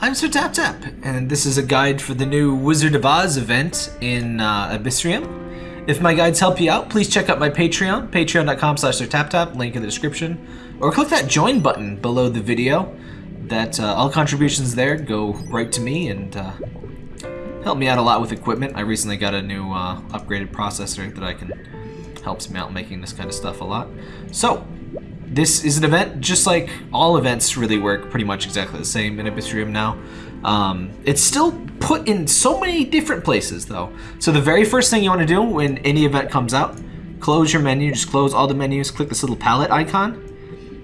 I'm Sir Tap Tap, and this is a guide for the new Wizard of Oz event in uh, Abyssrium. If my guides help you out, please check out my Patreon, patreon.com slash SirTapTap, link in the description, or click that join button below the video. That uh, all contributions there go right to me and uh, help me out a lot with equipment. I recently got a new uh, upgraded processor that I can helps me out making this kind of stuff a lot. So, this is an event just like all events really work pretty much exactly the same in Abyssrium now. Um, it's still put in so many different places though. So the very first thing you want to do when any event comes out, close your menu, just close all the menus, click this little palette icon.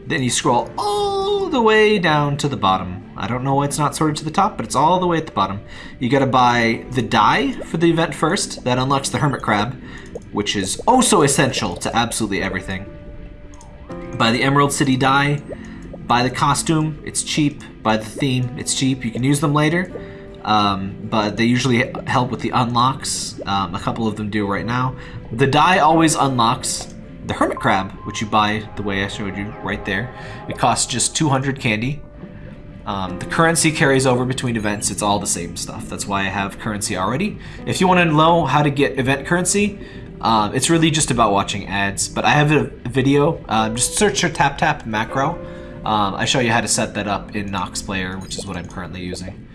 Then you scroll all the way down to the bottom. I don't know why it's not sorted to the top, but it's all the way at the bottom. You gotta buy the die for the event first. That unlocks the Hermit Crab, which is oh so essential to absolutely everything. Buy the Emerald City die. Buy the costume. It's cheap. Buy the theme. It's cheap. You can use them later. Um, but they usually help with the unlocks. Um, a couple of them do right now. The die always unlocks the Hermit Crab, which you buy the way I showed you right there. It costs just 200 candy. Um, the currency carries over between events. It's all the same stuff. That's why I have currency already. If you want to know how to get event currency, um, it's really just about watching ads, but I have a video. Um, just search your tap tap macro. Um, I show you how to set that up in Nox Player, which is what I'm currently using.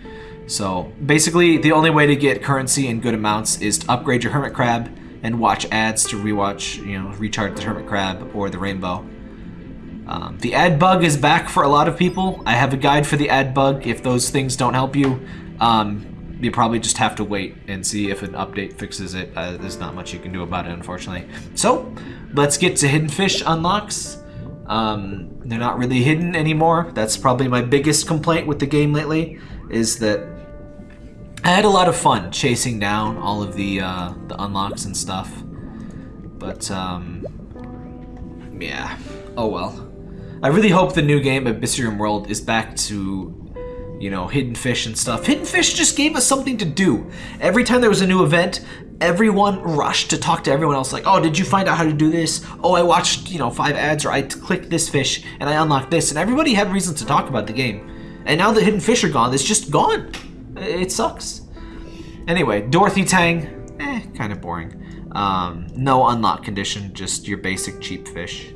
So basically, the only way to get currency in good amounts is to upgrade your Hermit Crab and watch ads to rewatch, you know, recharge the Hermit Crab or the Rainbow. Um, the ad bug is back for a lot of people. I have a guide for the ad bug. If those things don't help you, um, you probably just have to wait and see if an update fixes it. Uh, there's not much you can do about it, unfortunately. So, let's get to Hidden Fish unlocks. Um, they're not really hidden anymore. That's probably my biggest complaint with the game lately, is that I had a lot of fun chasing down all of the, uh, the unlocks and stuff. But, um, yeah, oh well. I really hope the new game, Abyssrium World, is back to you know, Hidden Fish and stuff. Hidden Fish just gave us something to do. Every time there was a new event, everyone rushed to talk to everyone else like, oh, did you find out how to do this? Oh, I watched, you know, five ads or I clicked this fish and I unlocked this. And everybody had reasons to talk about the game. And now the Hidden Fish are gone, it's just gone. It sucks. Anyway, Dorothy Tang, eh, kind of boring. Um, no unlock condition, just your basic cheap fish.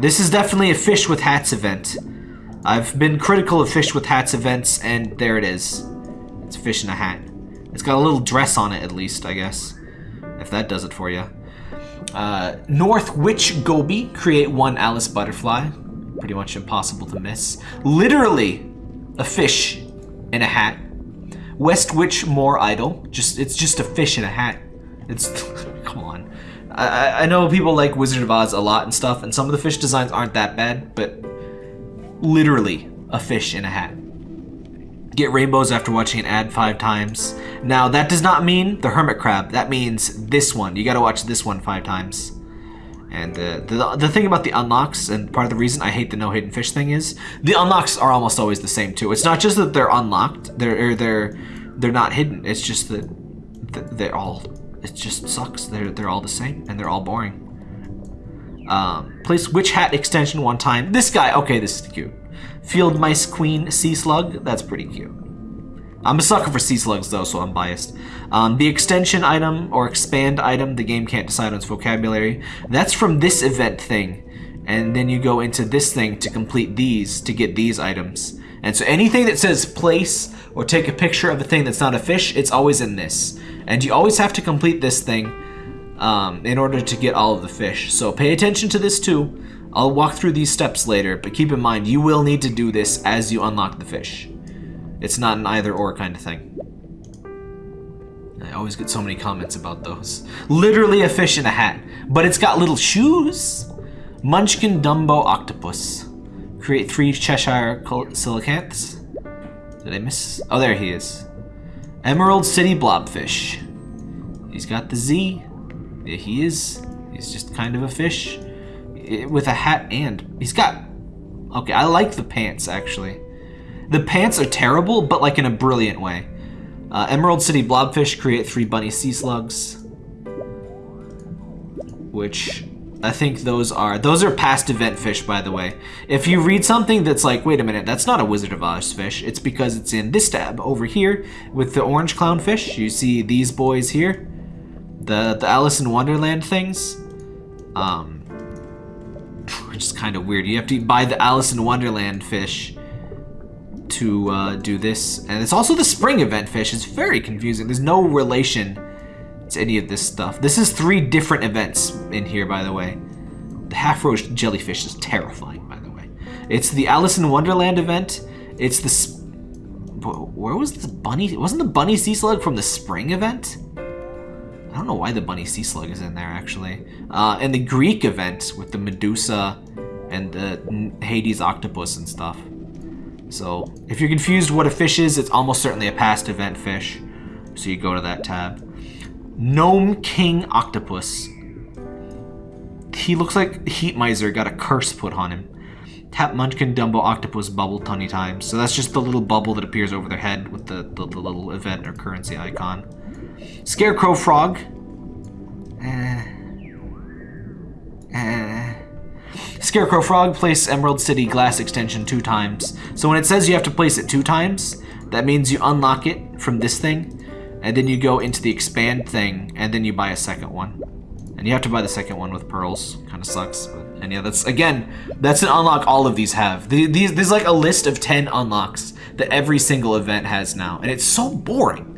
This is definitely a fish with hats event. I've been critical of Fish with Hats events, and there it is. It's a fish in a hat. It's got a little dress on it, at least, I guess. If that does it for you. Uh, North Witch Goby, create one Alice Butterfly. Pretty much impossible to miss. Literally, a fish in a hat. West Witch Moorish Idol. Just It's just a fish in a hat. It's... come on. I, I know people like Wizard of Oz a lot and stuff, and some of the fish designs aren't that bad, but literally a fish in a hat. Get rainbows after watching an ad five times. Now, that does not mean the hermit crab. That means this one. You gotta watch this one five times. And uh, the, the thing about the unlocks, and part of the reason I hate the no hidden fish thing is, the unlocks are almost always the same too. It's not just that they're unlocked, they're, they're, they're not hidden. It's just that they're all, it just sucks. They're, they're all the same, and they're all boring. Um, place witch hat extension one time. This guy, okay, this is cute. Field mice queen sea slug, that's pretty cute. I'm a sucker for sea slugs though, so I'm biased. Um, the extension item or expand item, the game can't decide on its vocabulary. That's from this event thing. And then you go into this thing to complete these, to get these items. And so anything that says place or take a picture of a thing that's not a fish, it's always in this. And you always have to complete this thing um, in order to get all of the fish. So pay attention to this too. I'll walk through these steps later, but keep in mind you will need to do this as you unlock the fish. It's not an either or kind of thing. I always get so many comments about those. Literally a fish in a hat, but it's got little shoes. Munchkin Dumbo Octopus. Create three Cheshire Coelacanths. Did I miss? Oh, there he is. Emerald City Blobfish. He's got the Z he is. He's just kind of a fish with a hat and he's got. Okay, I like the pants actually. The pants are terrible, but like in a brilliant way. Uh, Emerald City Blobfish create three bunny sea slugs, which I think those are those are past event fish, by the way. If you read something that's like, wait a minute, that's not a Wizard of Oz fish, it's because it's in this tab over here with the orange clownfish. You see these boys here, the the Alice in Wonderland things. Um, which is kind of weird. You have to buy the Alice in Wonderland fish to uh, do this, and it's also the spring event fish. It's very confusing. There's no relation to any of this stuff. This is three different events in here, by the way. The half-rose jellyfish is terrifying, by the way. It's the Alice in Wonderland event. It's the... Where was the bunny? Wasn't the bunny sea slug from the spring event? I don't know why the bunny sea slug is in there, actually. Uh, and the Greek event with the Medusa and the Hades octopus and stuff. So, if you're confused what a fish is, it's almost certainly a past event fish. So you go to that tab. Gnome King Octopus. He looks like Heat Miser got a curse put on him. Tap Munchkin Dumbo Octopus bubble 20 times. So that's just the little bubble that appears over their head with the, the, the little event or currency icon. Scarecrow Frog. Eh. Eh. Scarecrow Frog, place Emerald City glass extension two times. So when it says you have to place it two times, that means you unlock it from this thing, and then you go into the expand thing, and then you buy a second one. And you have to buy the second one with pearls. Kind of sucks. But, and yeah, that's, again, that's an unlock all of these have. These, there's like a list of 10 unlocks that every single event has now. And it's so boring.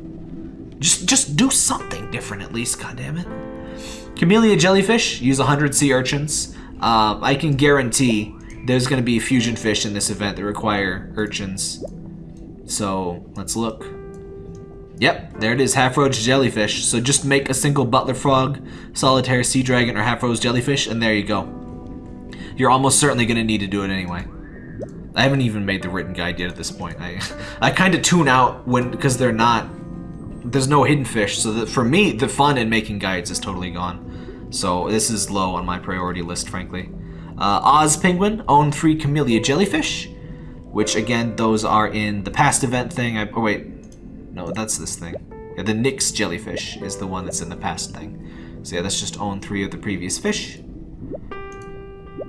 Just, just do something different at least, God damn it. Camellia jellyfish, use 100 sea urchins. Uh, I can guarantee there's going to be fusion fish in this event that require urchins. So, let's look. Yep, there it is, half-rose jellyfish. So just make a single butler frog, solitaire sea dragon, or half-rose jellyfish, and there you go. You're almost certainly going to need to do it anyway. I haven't even made the written guide yet at this point. I, I kind of tune out when because they're not, there's no hidden fish. So that for me, the fun in making guides is totally gone. So this is low on my priority list, frankly. Uh, Oz Penguin, own three Camellia jellyfish, which again, those are in the past event thing. I, oh wait, no, that's this thing. Yeah, the Nyx jellyfish is the one that's in the past thing. So yeah, let's just own three of the previous fish.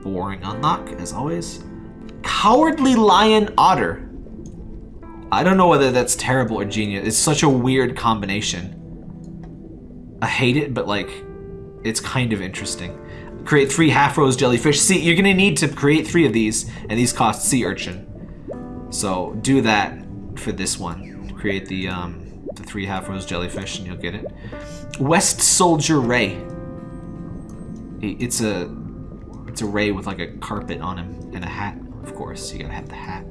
Boring unlock, as always. Cowardly Lion Otter. I don't know whether that's terrible or genius. It's such a weird combination. I hate it, but like, it's kind of interesting. Create three half-rose jellyfish. See, you're gonna need to create three of these, and these cost sea urchin. So do that for this one create the um, the three half-rose jellyfish and you'll get it. West Soldier Ray. It's a it's a ray with like a carpet on him and a hat. Of course, you gotta have the hat.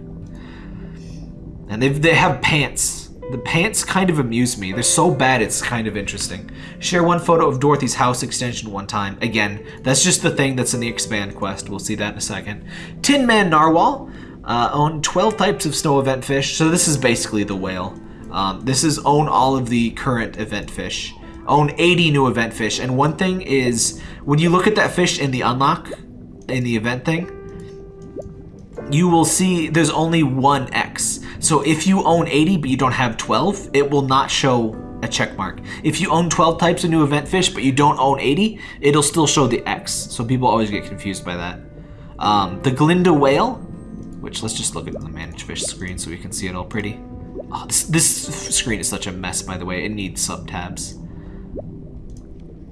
And they they have pants. The pants kind of amuse me. They're so bad, it's kind of interesting. Share one photo of Dorothy's house extension one time. Again, that's just the thing that's in the expand quest. We'll see that in a second. Tin Man Narwhal. Uh, own 12 types of snow event fish. So this is basically the whale. Um, this is own all of the current event fish. Own 80 new event fish. And one thing is, when you look at that fish in the unlock, in the event thing, you will see there's only one X. So if you own 80 but you don't have 12, it will not show a check mark. If you own 12 types of new event fish but you don't own 80, it'll still show the X. So people always get confused by that. Um, the Glinda whale which let's just look at the manage fish screen so we can see it all pretty. Oh, this, this screen is such a mess, by the way. It needs sub-tabs.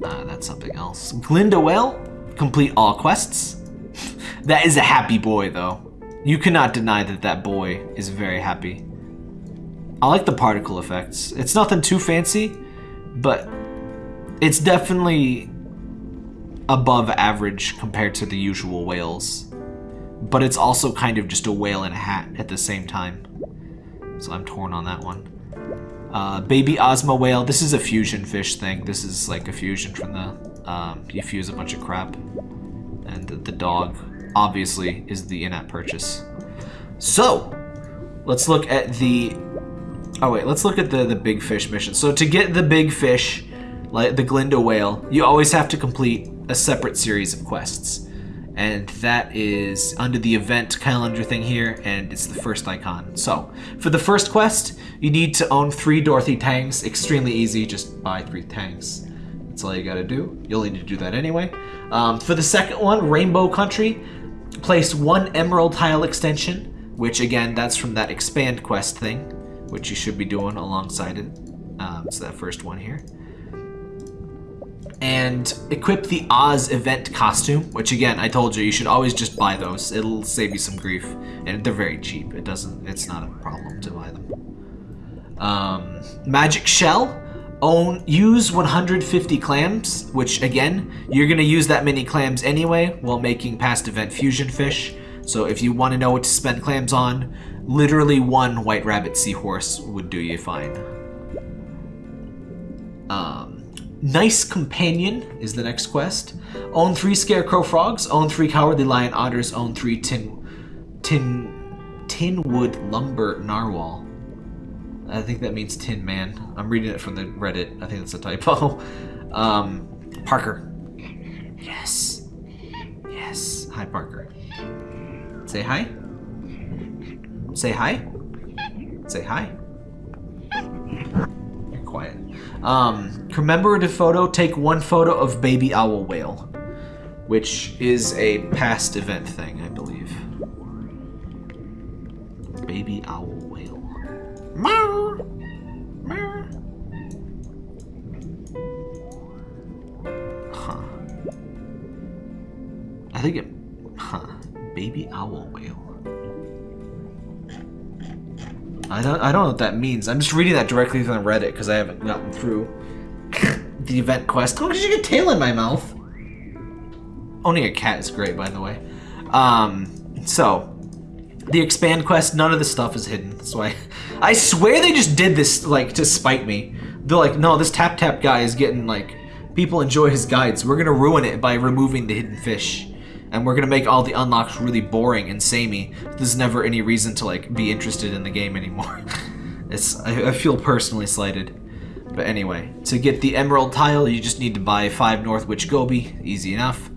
Uh, that's something else. Glinda Whale, complete all quests. that is a happy boy, though. You cannot deny that that boy is very happy. I like the particle effects. It's nothing too fancy, but it's definitely above average compared to the usual whales but it's also kind of just a whale in a hat at the same time. So I'm torn on that one. Uh, baby Ozma whale. This is a fusion fish thing. This is like a fusion from the... Um, you fuse a bunch of crap. And the, the dog, obviously, is the in-app purchase. So, let's look at the... Oh wait, let's look at the, the big fish mission. So to get the big fish, like the Glinda whale, you always have to complete a separate series of quests and that is under the event calendar thing here, and it's the first icon. So, for the first quest, you need to own three Dorothy tangs. Extremely easy, just buy three tanks. That's all you gotta do. You'll need to do that anyway. Um, for the second one, Rainbow Country, place one Emerald Tile extension, which again, that's from that Expand quest thing, which you should be doing alongside it. Um, so that first one here. And equip the Oz event costume, which again, I told you, you should always just buy those. It'll save you some grief. And they're very cheap. It doesn't, it's not a problem to buy them. Um, Magic Shell, own use 150 clams, which again, you're gonna use that many clams anyway while making past event fusion fish. So if you want to know what to spend clams on, literally one white rabbit seahorse would do you fine. Um, nice companion is the next quest. Own three scarecrow frogs. Own three cowardly lion otters. Own three tin, tin, tin wood lumber narwhal. I think that means Tin Man. I'm reading it from the Reddit. I think that's a typo. Um, Parker. Yes. Yes. Hi, Parker. Say hi. Say hi. Say hi. You're quiet. Um, commemorative photo. Take one photo of baby owl whale, which is a past event thing, I believe. Baby owl. Meow. Meow. Huh. I think it. Huh. Baby owl whale. I don't. I don't know what that means. I'm just reading that directly from Reddit because I haven't gotten through the event quest. Oh, did you get tail in my mouth? Owning a cat is great, by the way. Um. So, the expand quest, none of the stuff is hidden. That's why I swear they just did this like to spite me. They're like, no, this tap tap guy is getting like people enjoy his guides. We're gonna ruin it by removing the hidden fish. And we're gonna make all the unlocks really boring and samey. There's never any reason to like be interested in the game anymore. it's I, I feel personally slighted. But anyway, to get the emerald tile, you just need to buy five Northwich Goby. Easy enough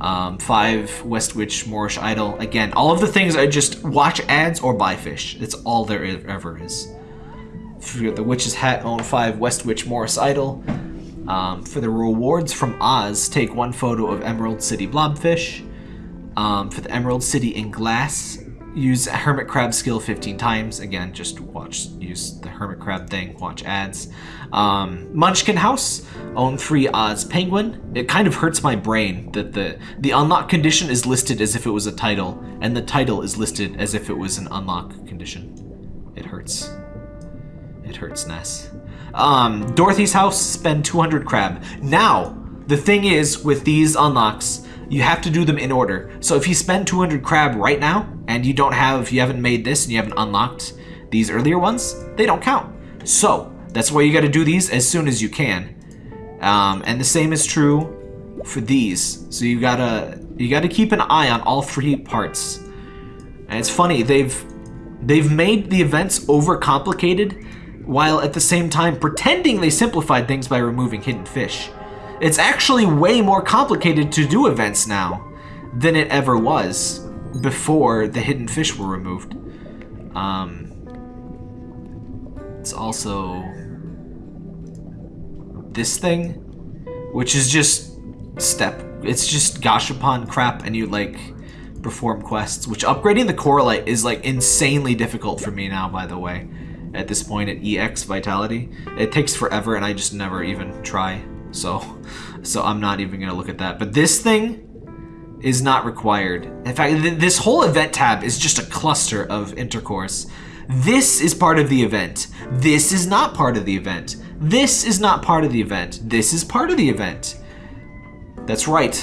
um, five Westwich Moorish Idol. Again, all of the things I just watch ads or buy fish. It's all there ever is. For the Witch's Hat, own five Westwich Moorish Idol. Um, for the rewards from Oz, take one photo of Emerald City Blobfish. Um, for the Emerald City in Glass, use Hermit Crab skill 15 times. Again, just watch, use the Hermit Crab thing, watch ads. Um, Munchkin House, own three Oz Penguin. It kind of hurts my brain that the, the unlock condition is listed as if it was a title, and the title is listed as if it was an unlock condition. It hurts. It hurts, Ness. Um, Dorothy's House, spend 200 crab. Now, the thing is, with these unlocks, you have to do them in order. So if you spend 200 crab right now, and you don't have, you haven't made this, and you haven't unlocked these earlier ones, they don't count. So, that's why you gotta do these as soon as you can. Um, and the same is true for these. So you gotta, you gotta keep an eye on all three parts. And it's funny, they've, they've made the events overcomplicated, while at the same time pretending they simplified things by removing hidden fish. It's actually way more complicated to do events now than it ever was before the hidden fish were removed. Um, it's also this thing, which is just step. It's just Gashapon crap and you like perform quests, which upgrading the Coralite is like insanely difficult for me now, by the way. At this point at EX Vitality. It takes forever and I just never even try. So, so I'm not even gonna look at that. But this thing is not required. In fact, th this whole event tab is just a cluster of intercourse. This is part of the event. This is not part of the event. This is not part of the event. This is part of the event. That's right.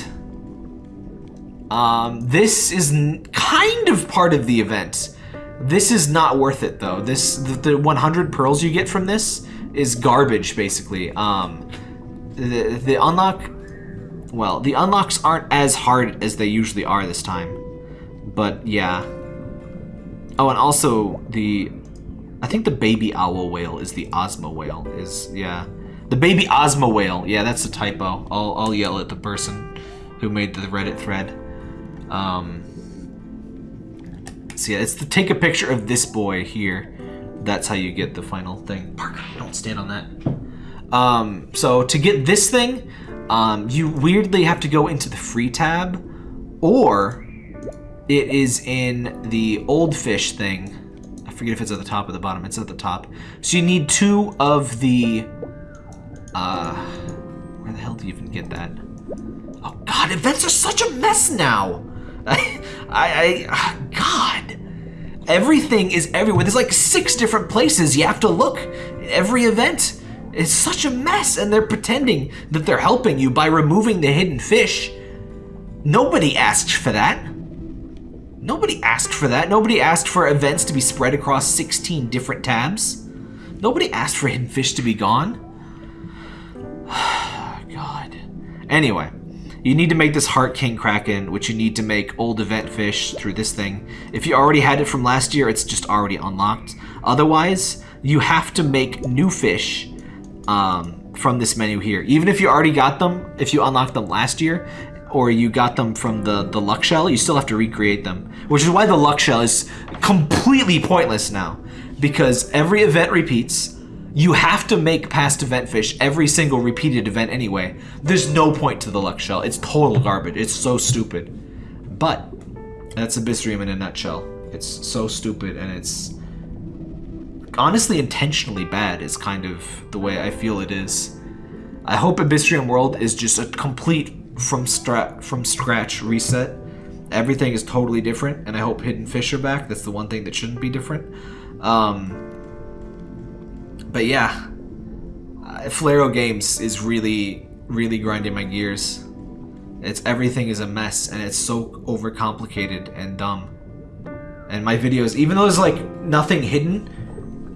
Um, this is kind of part of the event. This is not worth it though. This the, the 100 pearls you get from this is garbage basically. Um, the the unlock, well, the unlocks aren't as hard as they usually are this time. But yeah. Oh, and also the I think the baby owl whale is the Ozma whale. Is yeah, the baby Ozma whale. Yeah, that's a typo. I'll I'll yell at the person who made the Reddit thread. Um. So yeah, it's to take a picture of this boy here. That's how you get the final thing. Parker, don't stand on that. Um, so to get this thing, um, you weirdly have to go into the free tab, or it is in the old fish thing. I forget if it's at the top or the bottom. It's at the top. So you need two of the. Uh, where the hell do you even get that? Oh God, events are such a mess now. I, I, I God. Everything is everywhere. There's like six different places you have to look. Every event is such a mess, and they're pretending that they're helping you by removing the hidden fish. Nobody asked for that. Nobody asked for that. Nobody asked for events to be spread across 16 different tabs. Nobody asked for hidden fish to be gone. God. Anyway, you need to make this Heart King Kraken, which you need to make old event fish through this thing. If you already had it from last year, it's just already unlocked. Otherwise, you have to make new fish um, from this menu here. Even if you already got them, if you unlocked them last year, or you got them from the, the luck shell, you still have to recreate them. Which is why the luck shell is completely pointless now. Because every event repeats, you have to make past event fish every single repeated event anyway. There's no point to the luck shell. It's total garbage. It's so stupid. But that's Abyssrium in a nutshell. It's so stupid and it's honestly intentionally bad is kind of the way I feel it is. I hope Abyssrium World is just a complete from from scratch reset. Everything is totally different, and I hope Hidden Fish are back. That's the one thing that shouldn't be different. Um, but yeah, Flere Games is really, really grinding my gears. It's everything is a mess, and it's so overcomplicated and dumb. And my videos, even though there's like nothing hidden,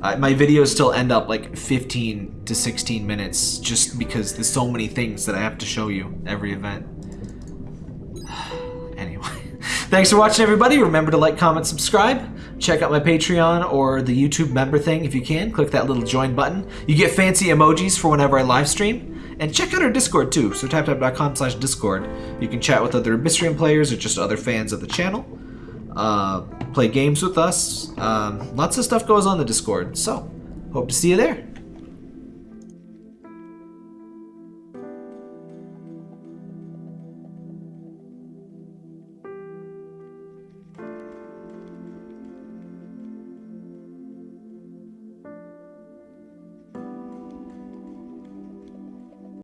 uh, my videos still end up like 15 to 16 minutes just because there's so many things that I have to show you every event. anyway, thanks for watching everybody. Remember to like, comment, subscribe. Check out my Patreon or the YouTube member thing if you can. Click that little join button. You get fancy emojis for whenever I live stream. And check out our Discord too, so taptap.com slash Discord. You can chat with other Abyssrium players or just other fans of the channel uh, play games with us. Um, lots of stuff goes on the Discord, so hope to see you there.